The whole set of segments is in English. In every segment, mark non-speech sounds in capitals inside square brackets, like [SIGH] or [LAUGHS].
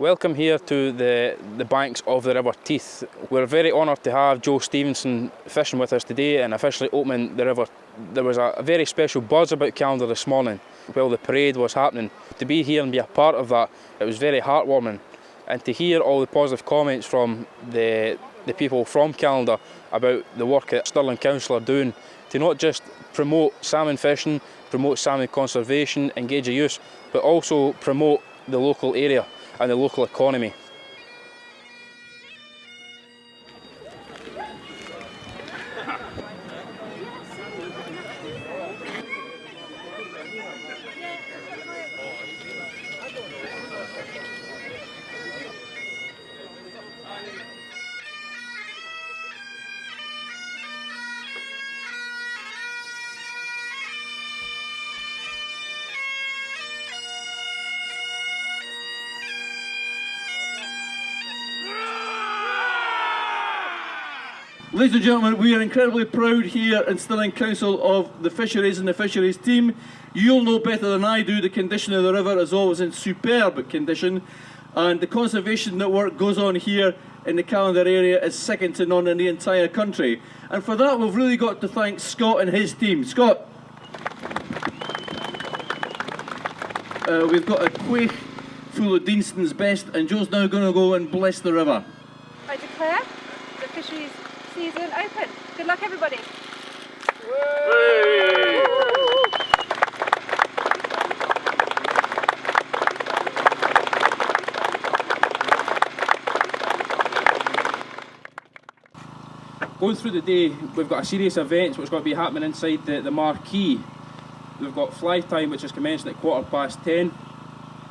Welcome here to the, the banks of the River Teith. We're very honoured to have Joe Stevenson fishing with us today and officially opening the river. There was a, very special buzz about Callander this morning while the parade was happening. To be here and be a part of that, it was very heartwarming. And to hear all the positive comments from the, the people from Callander about the work that Stirling Council are doing to not just promote salmon fishing, promote salmon conservation, engage the use, but also promote the local area and the local economy. Ladies and gentlemen, we are incredibly proud here in Stirling Council of the fisheries and the fisheries team. You'll know better than I do the condition of the river is always in superb condition and the conservation that work goes on here in the Callander area is second to none in the entire country. And for that we've really got to thank Scott and his team. Scott, uh, we've got a quaich full of Deanston's best and Joe's now going to go and bless the river. I declare the fisheries season open. Good luck everybody. Going through the day, we've got a series of events which are going to be happening inside the, the marquee. We've got fly time which is commencing at quarter past 10.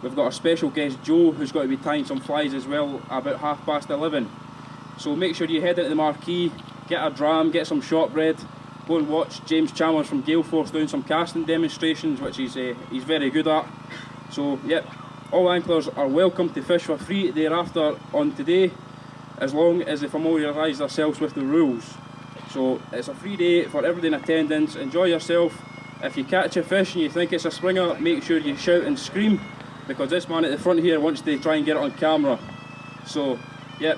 We've got our special guest Joe who's going to be tying some flies as well about half past 11. So make sure you head into the marquee, get a dram, get some shortbread, go and watch James Chalmers from Gael Force doing some casting demonstrations which he's, uh, he's very good at. So yep, all anglers are welcome to fish for free thereafter on today as long as they familiarise themselves with the rules. So it's a free day for everybody in attendance, enjoy yourself. If you catch a fish and you think it's a springer, make sure you shout and scream because this man at the front here wants to try and get it on camera. So, yep,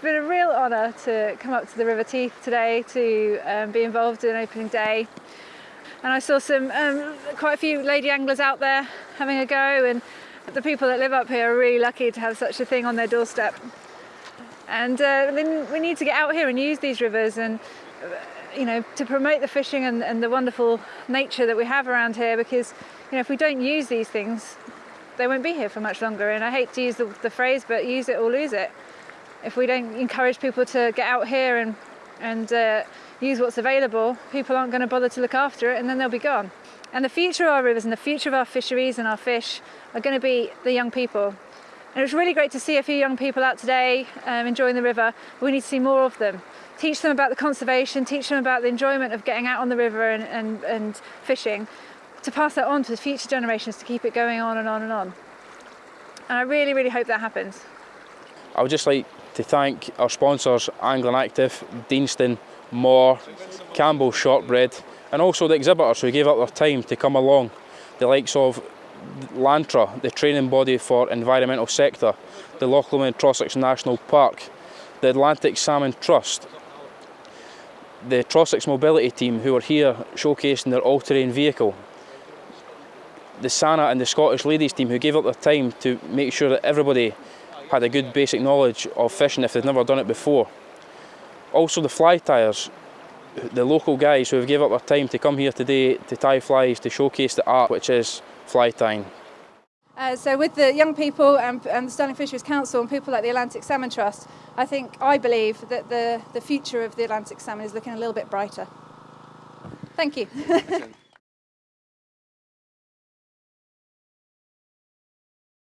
been a real honour to come up to the River Teith today to um, be involved in opening day. And I saw some um, quite a few lady anglers out there having a go and the people that live up here are really lucky to have such a thing on their doorstep. And uh, we need to get out here and use these rivers and you know to promote the fishing and, and the wonderful nature that we have around here because you know if we don't use these things they won't be here for much longer. And I hate to use the, the phrase but use it or lose it. If we don't encourage people to get out here and and uh, use what's available people aren't going to bother to look after it and then they'll be gone. And the future of our rivers and the future of our fisheries and our fish are going to be the young people and it was really great to see a few young people out today um, enjoying the river. We need to see more of them. Teach them about the conservation teach them about the enjoyment of getting out on the river and, and, and fishing to pass that on to the future generations to keep it going on and on and on. And I really really hope that happens. I would just like to thank our sponsors Angling Active, Deanston, Moore, Campbell Shortbread and also the exhibitors who gave up their time to come along. The likes of Lantra, the training body for environmental sector, the Loch Lomond Trossachs National Park, the Atlantic Salmon Trust, the Trossachs Mobility Team who are here showcasing their all-terrain vehicle, the SANA and the Scottish Ladies Team who gave up their time to make sure that everybody had a good basic knowledge of fishing if they'd never done it before. Also the fly tyers, the local guys who have gave up their time to come here today to tie flies to showcase the art which is fly tying. Uh, so with the young people and, and the Stirling Fisheries Council and people like the Atlantic Salmon Trust, I think, I believe that the, the future of the Atlantic salmon is looking a little bit brighter. Thank you. [LAUGHS]